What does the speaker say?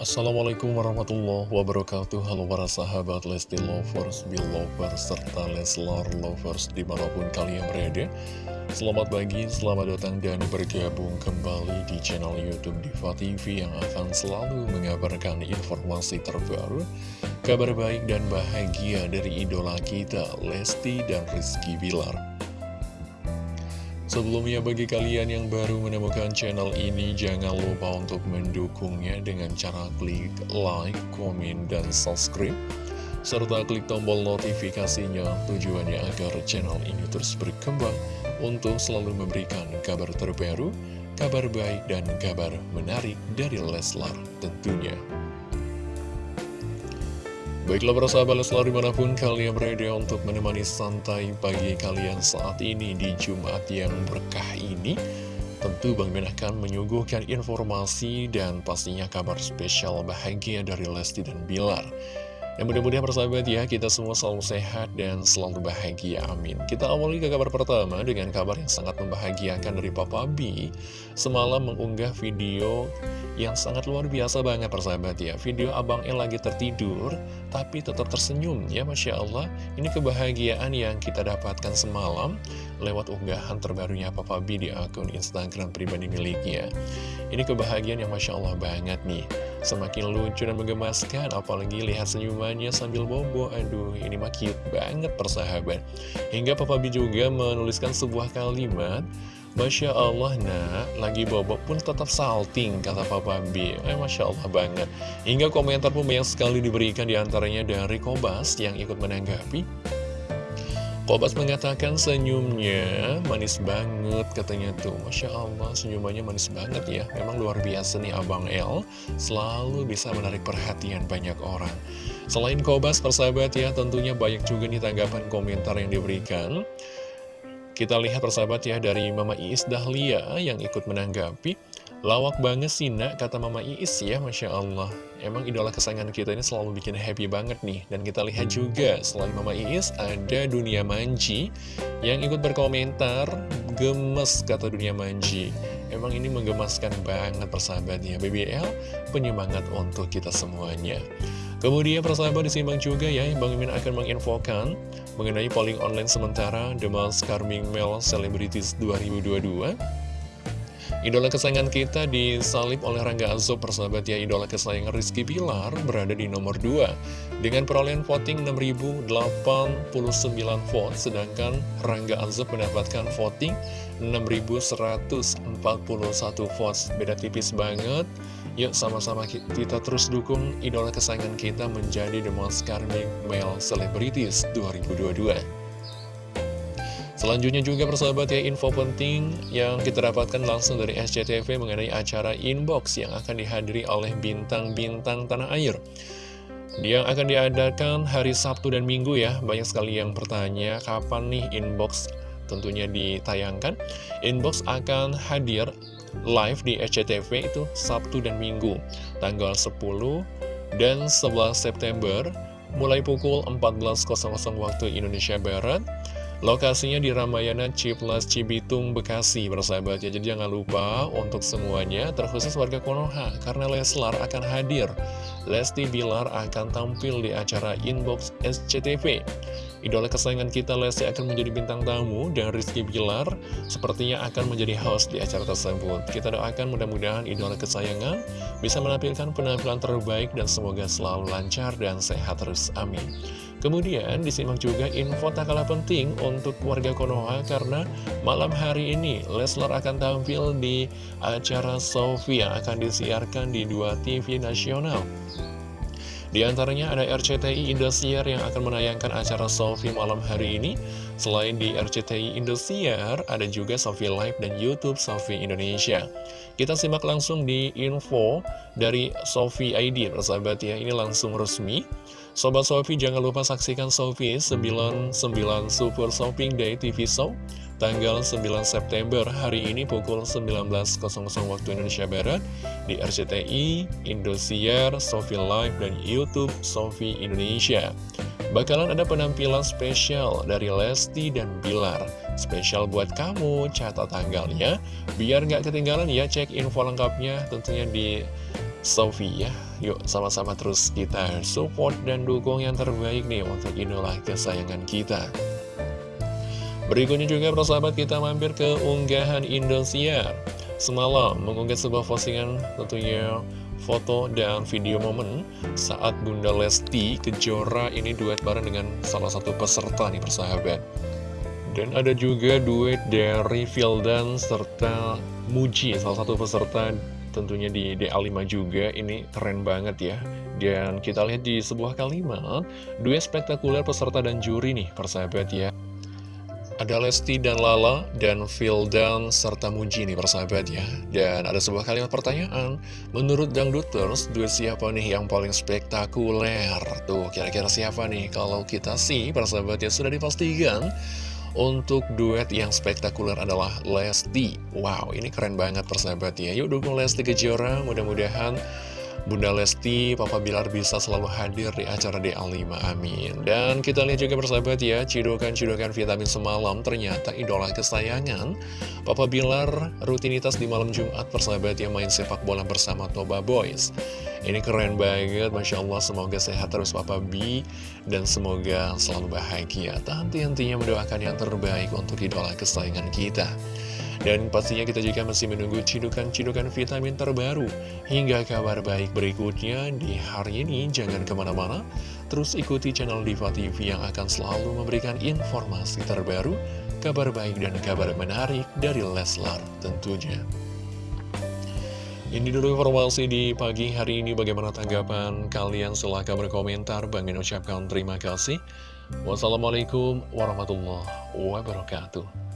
Assalamualaikum warahmatullahi wabarakatuh. Halo para sahabat Lesti Lovers, Belovers, serta Leslar Lovers di mana pun kalian berada. Selamat pagi, selamat datang dan bergabung kembali di channel Youtube Diva TV Yang akan selalu mengabarkan informasi terbaru Kabar baik dan bahagia dari idola kita Lesti dan Rizky Bilar Sebelumnya bagi kalian yang baru menemukan channel ini jangan lupa untuk mendukungnya dengan cara klik like, komen, dan subscribe serta klik tombol notifikasinya tujuannya agar channel ini terus berkembang untuk selalu memberikan kabar terbaru, kabar baik, dan kabar menarik dari Leslar tentunya. Baiklah para sahabat Leslar di mana pun kalian berada untuk menemani santai pagi kalian saat ini di Jumat yang berkah ini. Tentu Bang Ben akan menyuguhkan informasi dan pastinya kabar spesial bahagia dari Lesti dan Bilar dan mudah-mudahan persahabat ya, kita semua selalu sehat dan selalu bahagia, amin. Kita awali ke kabar pertama dengan kabar yang sangat membahagiakan dari Papa B. Semalam mengunggah video yang sangat luar biasa banget persahabat ya. Video Abang El lagi tertidur, tapi tetap tersenyum ya, Masya Allah. Ini kebahagiaan yang kita dapatkan semalam lewat unggahan terbarunya Papa B di akun Instagram pribadi miliknya. Ini kebahagiaan yang Masya Allah banget nih. Semakin lucu dan menggemaskan, apalagi lihat senyumannya sambil bobo. Aduh, ini mah cute banget persahabat. Hingga Papa B juga menuliskan sebuah kalimat, Masya Allah nak, lagi bobo pun tetap salting, kata Papa B. Eh, Masya Allah banget. Hingga komentar pun banyak sekali diberikan di antaranya dari Kobas yang ikut menanggapi. Kobas mengatakan senyumnya manis banget katanya tuh. Masya Allah senyumannya manis banget ya. Memang luar biasa nih Abang L Selalu bisa menarik perhatian banyak orang. Selain Kobas persahabat ya tentunya banyak juga nih tanggapan komentar yang diberikan. Kita lihat persahabat ya dari Mama Iis Dahlia yang ikut menanggapi Lawak banget sih nak, kata Mama Iis ya, Masya Allah. Emang idola kesayangan kita ini selalu bikin happy banget nih. Dan kita lihat juga, selain Mama Iis, ada Dunia Manji yang ikut berkomentar, gemes kata Dunia Manji. Emang ini menggemaskan banget persahabatnya. BBL, penyemangat untuk kita semuanya. Kemudian persahabat disimbang juga ya, Bang Imin akan menginfokan mengenai polling online sementara The Most Carming Male Celebrities 2022. Idola kesayangan kita disalib oleh Rangga Azob persahabat ya. Idola kesayangan Rizky Bilar berada di nomor 2 Dengan perolehan voting 6.089 vote Sedangkan Rangga Azob mendapatkan voting 6.141 votes. Beda tipis banget. Yuk sama-sama kita terus dukung idola kesayangan kita menjadi The Most Charming Male Celebrities 2022 Selanjutnya juga persahabat ya info penting yang kita dapatkan langsung dari SCTV mengenai acara inbox yang akan dihadiri oleh bintang-bintang tanah air. Dia akan diadakan hari Sabtu dan Minggu ya, banyak sekali yang bertanya kapan nih inbox tentunya ditayangkan. Inbox akan hadir live di SCTV itu Sabtu dan Minggu, tanggal 10 dan 11 September, mulai pukul 14.00 waktu Indonesia Barat, Lokasinya di Ramayana Ciplas Cibitung, Bekasi, bersahabat ya. Jadi jangan lupa untuk semuanya, terkhusus warga Konoha, karena Leslar akan hadir. Lesti Bilar akan tampil di acara Inbox SCTV. Idola kesayangan kita Lesti akan menjadi bintang tamu dan Rizky Bilar sepertinya akan menjadi host di acara tersebut. Kita doakan mudah-mudahan idola kesayangan bisa menampilkan penampilan terbaik dan semoga selalu lancar dan sehat terus. Amin. Kemudian disimak juga info tak kalah penting untuk warga Konoha karena malam hari ini Leslar akan tampil di acara Sofi yang akan disiarkan di dua TV nasional. Di antaranya ada RCTI Indosiar yang akan menayangkan acara Sofi malam hari ini. Selain di RCTI Indosiar, ada juga Sofi Live dan Youtube Sofi Indonesia. Kita simak langsung di info dari Sofi ID, persahabat ya, ini langsung resmi. Sobat Sofi jangan lupa saksikan Sofi 99 Super Shopping Day TV Show tanggal 9 September hari ini pukul 19.00 waktu Indonesia Barat di RCTI, Indosiar, Sofi Live, dan Youtube Sofi Indonesia. Bakalan ada penampilan spesial dari Lesti dan Bilar. Spesial buat kamu, catat tanggalnya. Biar nggak ketinggalan ya, cek info lengkapnya tentunya di Sofi ya Yuk sama-sama terus kita support dan dukung yang terbaik nih untuk idola kesayangan kita. Berikutnya juga persahabat kita mampir ke unggahan Indosiar. Semalam mengunggah sebuah postingan tentunya foto dan video momen saat Bunda Lesti Kejora ini duet bareng dengan salah satu peserta nih persahabat. Dan ada juga duet dari Vildan serta Muji, salah satu peserta tentunya di DA5 juga, ini keren banget ya. Dan kita lihat di sebuah kalimat, duet spektakuler peserta dan juri nih persahabat ya. Ada Lesti dan Lala, dan Vildan, serta Muji nih persahabat ya. Dan ada sebuah kalimat pertanyaan, menurut Dangduters, duet siapa nih yang paling spektakuler? Tuh, kira-kira siapa nih? Kalau kita sih, persahabat ya, sudah dipastikan untuk duet yang spektakuler adalah Lesti. Wow, ini keren banget persahabat ya. Yuk dukung Lesti Kejora, mudah-mudahan Bunda Lesti, Papa Bilar bisa selalu hadir di acara DA5, amin. Dan kita lihat juga persahabat ya, cidokan-cidokan vitamin semalam ternyata idola kesayangan. Papa Bilar rutinitas di malam Jumat persahabat yang main sepak bola bersama Toba Boys. Ini keren banget, Masya Allah, semoga sehat terus Papa B, dan semoga selalu bahagia. Tak henti-hentinya mendoakan yang terbaik untuk idola kesayangan kita. Dan pastinya kita juga masih menunggu cidukan-cidukan vitamin terbaru hingga kabar baik berikutnya di hari ini. Jangan ke mana-mana, terus ikuti channel Diva TV yang akan selalu memberikan informasi terbaru, kabar baik dan kabar menarik dari Leslar tentunya. Ini dulu informasi di pagi hari ini. Bagaimana tanggapan kalian? Silahkan berkomentar. Bang Min ucapkan terima kasih. Wassalamualaikum warahmatullahi wabarakatuh.